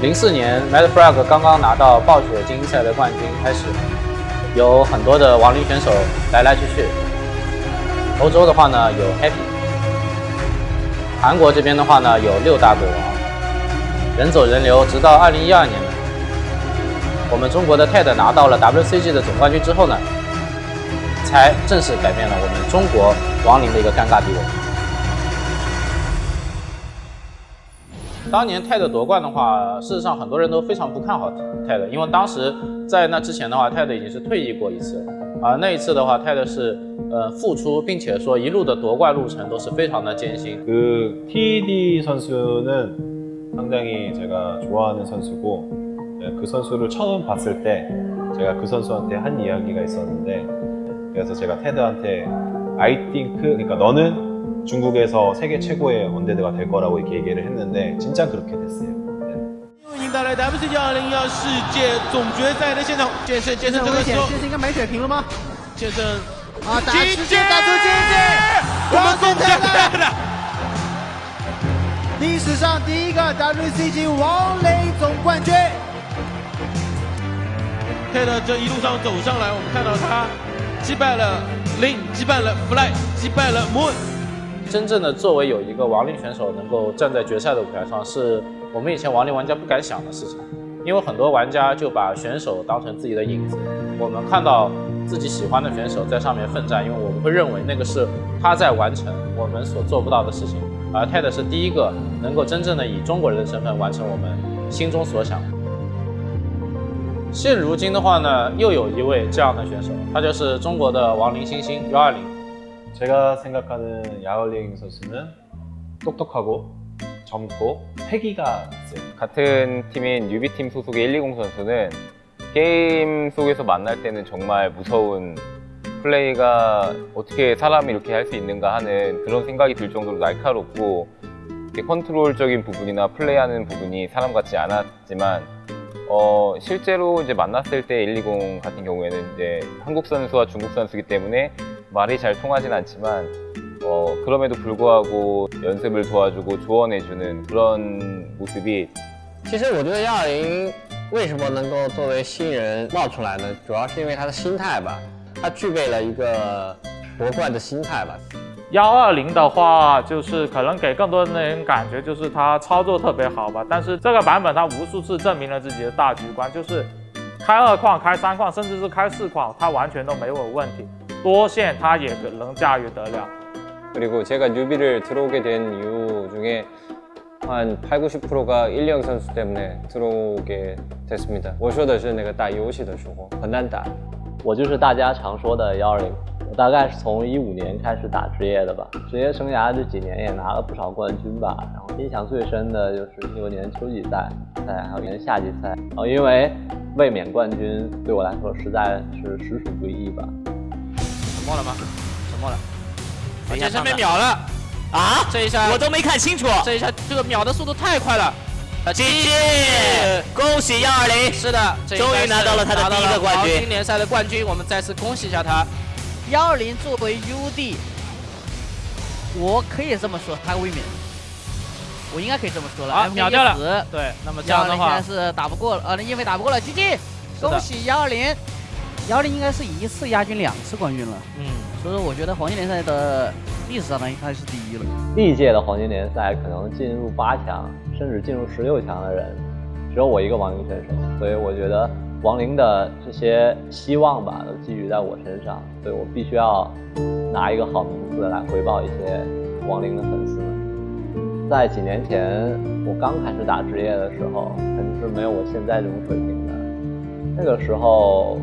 零四年 Mad Frog 刚刚拿到暴雪精英赛的冠军开始，有很多的亡灵选手来来去去。欧洲的话呢有 Happy，韩国这边的话呢有六大鬼王，人走人流，直到二零一二年，我们中国的 TED 拿到了 WCG 的总冠军之后呢，才正式改变了我们中国亡灵的一个尴尬地位。当年泰德夺冠的话，事实上很多人都非常不看好泰德，因为当时在那之前的话，泰德已经是退役过一次，而那一次的话，泰德是呃复出，并且说一路的夺冠路程都是非常的艰辛。그 TD 선수는 상당히 제가 좋아하는 선수고 그 선수를 처음 봤을 때 제가 그 선수한테 한 이야기가 있었는데 그래서 제가 테드한테 I think 그러니까 너는 중국에서 세계 최고의 원데드가 될 거라고 이렇게 얘기를 했는데 진짜 그렇게 됐어요. 迎带来 WCG 2021世界总决赛的现场，剑圣，剑圣这个时候，剑圣应该没水平了吗？剑圣啊，打直接打出经济，我们恭喜他的历史上第一个 WCG 王雷总冠军。泰德这一路上走上来，我们看到他击败了 Lin，击败了 Fly，击败了 Moon。 真正的作为有一个亡灵选手能够站在决赛的舞台上，是我们以前亡灵玩家不敢想的事情，因为很多玩家就把选手当成自己的影子。我们看到自己喜欢的选手在上面奋战，因为我们会认为那个是他在完成我们所做不到的事情。而 TED 是第一个能够真正的以中国人的身份完成我们心中所想。现如今的话呢，又有一位这样的选手，他就是中国的亡灵新星幺二零。 제가 생각하는 야올링 선수는 똑똑하고 젊고 패기가 있어요. 같은 팀인 뉴비팀 소속의 120 선수는 게임 속에서 만날 때는 정말 무서운 플레이가 어떻게 사람이 이렇게 할 수 있는가 하는 그런 생각이 들 정도로 날카롭고 컨트롤적인 부분이나 플레이하는 부분이 사람 같지 않았지만 어, 실제로 이제 만났을 때 120 같은 경우에는 이제 한국 선수와 중국 선수이기 때문에 말이 잘 통하진 않지만 어, 그럼에도 불구하고 연습을 도와주고 조언해주는 그런 모습이 其实我觉得幺二零为什么能够作为新人冒出来呢？主要是因为他的心态吧，他具备了一个夺冠的心态吧。幺二零的话，就是可能给更多人感觉就是他操作特别好吧，但是这个版本他无数次证明了自己的大局观，就是开二矿、开三矿，甚至是开四矿，他完全都没有问题。 多线他也能驾驭得了。 그리고 제가 뉴비를 들어오게 된 이유 중에 한 8, 90%가 1령 선수 때문에 들어오게 됐습니다. 我说的是那个打游戏的时候很难打。我就是大家常说的幺二零，我大概是从一五年开始打职业的吧，职业生涯这几年也拿了不少冠军吧。然后印象最深的就是一六年秋季赛，赛还有一年夏季赛。然后因为卫冕冠军对我来说实在是实属不易吧。 沉默了吗？沉默了。剑圣被秒了啊！这一下我都没看清楚，这一下这个秒的速度太快了。GG！恭喜幺二零，是的，终于拿到了他的第一个冠军，黄金联赛的冠军。我们再次恭喜一下他。幺二零作为 UD，我可以这么说，他卫冕，我应该可以这么说了。啊，秒掉了。对，那么这样的话，现在是打不过了，呃，因为打不过了，GG！恭喜幺二零，幺二零应该是一次亚军两次冠军了。嗯，所以说我觉得黄金联赛的历史上呢，应该是第一了。历届的黄金联赛可能进入八强，甚至进入十六强的人，只有我一个亡灵选手，所以我觉得亡灵的这些希望吧，都寄予在我身上，所以我必须要拿一个好名字来回报一些亡灵的粉丝们。在几年前我刚开始打职业的时候，肯定是没有我现在这种水平的。那个时候，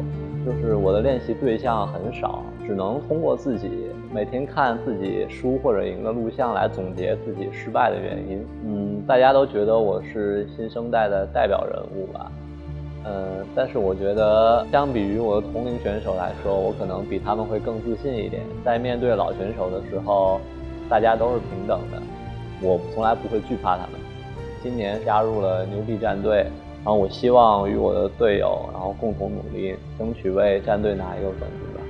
就是我的练习对象很少，只能通过自己每天看自己输或者赢的录像来总结自己失败的原因。嗯，大家都觉得我是新生代的代表人物吧。嗯，但是我觉得相比于我的同龄选手来说，我可能比他们会更自信一点。在面对老选手的时候，大家都是平等的，我从来不会惧怕他们。今年加入了牛逼战队。然后我希望与我的队友，然后共同努力，争取为战队拿一个冠军吧。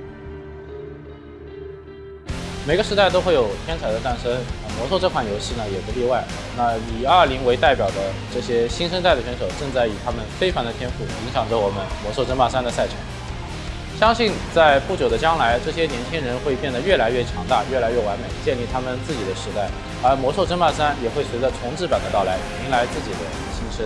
每个时代都会有天才的诞生，魔兽这款游戏呢也不例外。那以二零为代表的这些新生代的选手，正在以他们非凡的天赋影响着我们魔兽争霸三的赛程。相信在不久的将来，这些年轻人会变得越来越强大，越来越完美，建立他们自己的时代。而魔兽争霸三也会随着重置版的到来，迎来自己的新生。